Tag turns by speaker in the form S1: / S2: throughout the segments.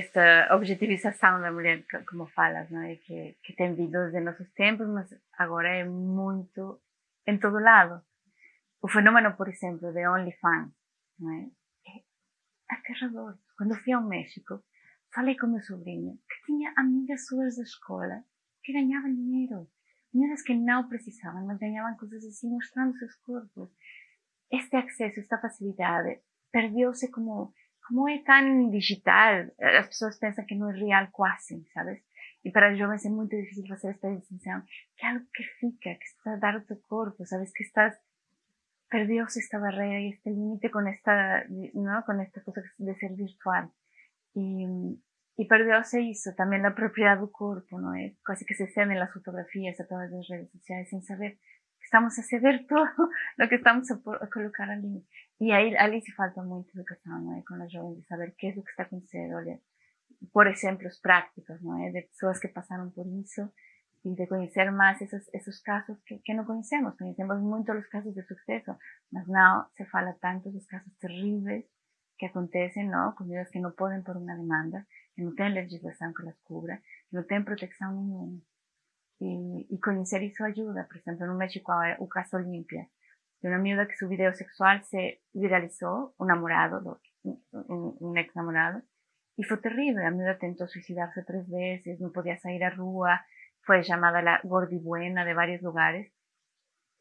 S1: esta objetivização da mulher, como falas, não é? Que, que tem vindo desde nossos tempos, mas agora é muito em todo lado. O fenômeno, por exemplo, de OnlyFans, não é? É aterrador. Quando fui ao México, falei com meu sobrinho que tinha amigas suas da escola que ganhavam dinheiro. Meninas que não precisavam, mas ganhavam coisas assim, mostrando seus corpos. Este acesso, esta facilidade, perdeu-se como como é tão digital, as pessoas pensam que não é real quase, sabes? E para os jovens é muito difícil fazer esta distinção, que algo que fica, que está dar o teu corpo, sabes? Que estás, perdeu-se esta barreira e este limite com esta, não? com esta coisa de ser virtual. E, e perdeu-se isso, também a propriedade do corpo, não é? Quase que se cedem as fotografias a todas as redes sociais sem saber estamos a ceder todo lo que estamos a, a colocar ali. E aí, ali se falta muita educação, não é? Com os jovens, de saber o que é o que está acontecendo. Olha, por exemplos práticos, não é? De pessoas que passaram por isso e de conhecer mais esses, esses casos que, que não conhecemos. Conhecemos muito os casos de sucesso, mas não se fala tanto dos casos terríveis que acontecem, não? Com que não podem por uma demanda, que não têm legislação que las cubra, que não têm proteção nenhuma. Y, y conocer eso ayuda. Por ejemplo, en México o caso Olimpia, de una amiga que su video sexual se viralizó, un enamorado, un, un ex enamorado, y fue terrible. La amiga intentó suicidarse tres veces, no podía salir a rúa, fue llamada la gordibuena de varios lugares.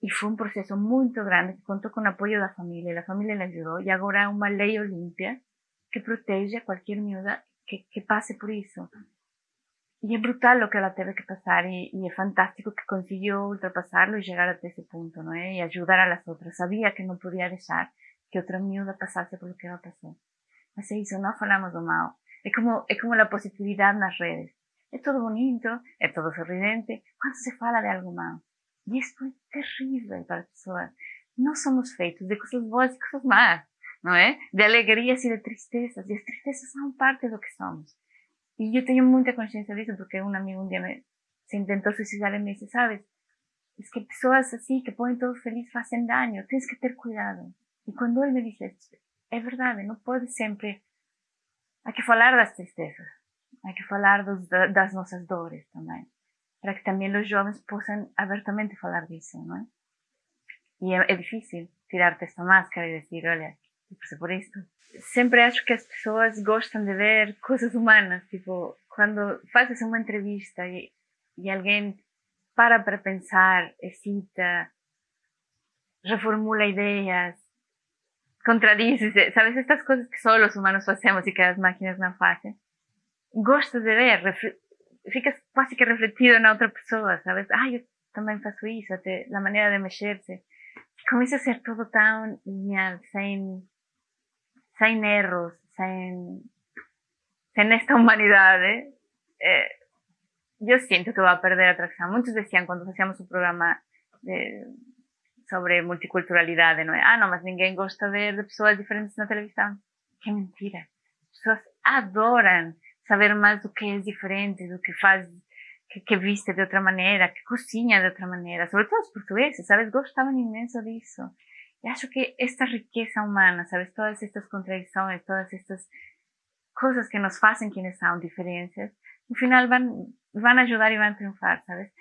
S1: Y fue un proceso muy grande que contó con apoyo de la familia, la familia le ayudó, y ahora hay una ley Olimpia que protege a cualquier miúda que, que por eso. Y es brutal lo que la teve que pasar y, y, es fantástico que consiguió ultrapasarlo y llegar hasta ese punto, ¿no? Y ayudar a las otras. Sabía que no podía dejar que otra miúda pasase por lo que ella pasó. É isso, não falamos do mal. É como, é como a positividade nas redes. É todo bonito, é todo sorridente, quando se fala de algo mal. E isso é terrível para a pessoa. Nós somos feitos de coisas boas e coisas más, não é? De alegrias e de tristezas. E as tristezas são parte do que somos. Y yo tengo mucha conciencia de eso porque un amigo un día me, se intentó suicidar y me dice, sabes, es que personas así que ponen todo feliz hacen daño, tienes que tener cuidado. Y cuando él me dice, es verdad, no puede siempre, hay que hablar de las tristezas, hay que hablar dos, das nuestras dores también, para que también los jóvenes puedan abiertamente hablar de eso, ¿no? Y es, es difícil tirarte esta máscara y decir, oye, por esto. Sempre acho que as pessoas gostam de ver coisas humanas, tipo, quando fazes uma entrevista e, e alguém para para pensar, excita, reformula ideias, contradice, sabes, estas coisas que só os humanos fazemos e que as máquinas não fazem. Gostas de ver, ficas quase que refletido na outra pessoa, sabes? Ah, eu também faço isso, até a maneira de mexer-se. Começa a ser todo tão lineal, sem sin erros, sin, sin esta humanidad, ¿eh? Eh, yo siento que va a perder atracción. Muchos decían cuando hacíamos un programa de, sobre multiculturalidad, ¿no? ah, no, más ninguém gosta de, de pessoas diferentes na televisão. Que mentira. As pessoas adoram saber mais do que é diferente, do que faz, que, que viste de outra maneira, que cozinha de outra maneira. Sobretudo os portugueses, sabes? Gostavam imenso disso. Y acho que esta riqueza humana, ¿sabes? Todas estas contradicciones, todas estas cosas que nos hacen quienes son diferencias, al final van, van a ayudar y van a triunfar, ¿sabes?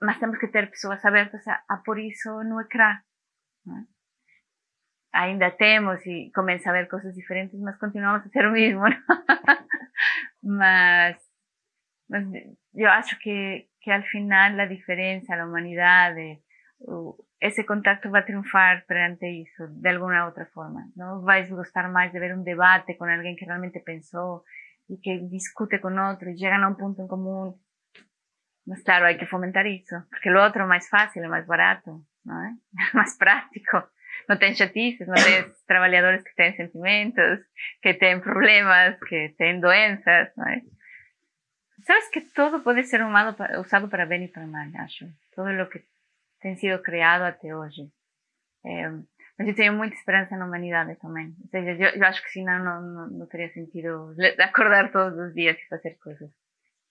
S1: Mas tenemos que tener personas abiertas a, a por eso no creer, ¿no? Ainda temos y comienza a ver cosas diferentes, mas continuamos a hacer lo mismo, ¿no? mas, mas yo acho que, que al final la diferencia, la humanidad, de, esse contacto vai triunfar perante isso, de alguma outra forma. Não vais gostar mais de ver um debate com alguém que realmente pensou e que discute com outro e chega a um ponto em comum. Mas claro, há que fomentar isso, porque o outro é mais fácil, é mais barato, não é? mais prático. Não tem chatices, não tem trabalhadores que têm sentimentos, que têm problemas, que têm doenças, não é? Sabes que todo pode ser usado para bem e para mal, acho. Todo o que tem sido criado até hoje. É, mas eu tenho muita esperança na humanidade também. Ou seja, eu, eu acho que senão não, não, não teria sentido acordar todos os dias e fazer coisas.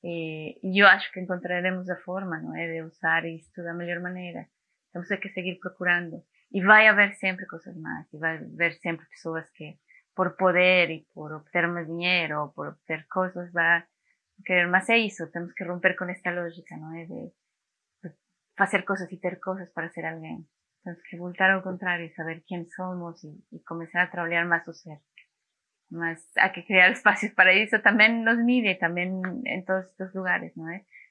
S1: E, e, eu acho que encontraremos a forma, não é, de usar isto da melhor maneira. Temos que seguir procurando. E vai haver sempre coisas más. E vai haver sempre pessoas que por poder y por obtener más dinero, por obtener cosas, va a querer más eso. Tenemos que romper con esta lógica, ¿no? De, de hacer cosas y tener cosas para ser alguien. Tenemos que voltar al contrario saber quién somos y, y comenzar a trabajar más su ser. Más, hay que crear espacios para eso también nos mide, también en todos estos lugares, ¿no?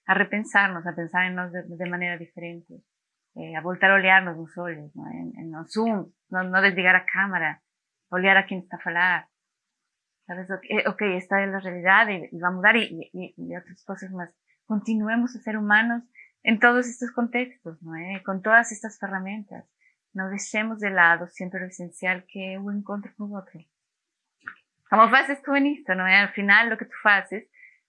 S1: A repensarnos, a pensar en nos de, de manera diferente, eh, a voltar a olearnos los ¿no? En, en los Zoom, no, no desligar a cámara, olhar a quien está a falar. Sabes, ok, esta es la realidad y, y va a mudar y, y, y, otras cosas más. Continuemos a ser humanos en todos estos contextos, ¿no? Eh? con todas estas herramientas. No dejemos de lado siempre lo esencial que es un encuentro con otro. Como haces tú en esto, ¿no? Eh? Al final lo que tú haces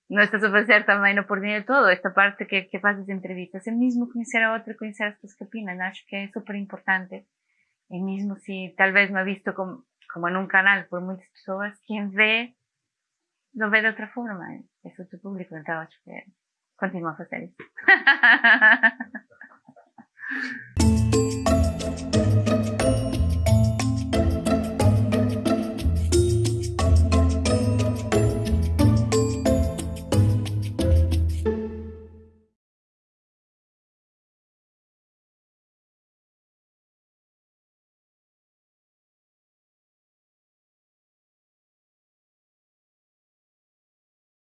S1: no estás a hacer también por de todo. Esta parte que, que haces de entrevistas, el mismo conocer a otro, conocer a otros que opinan, acho que es súper importante. El mismo si tal vez me ha visto como como en un canal por muchas personas, quien ve, lo ve de otra forma. Eso es tu público, entonces continúa a hacer eso.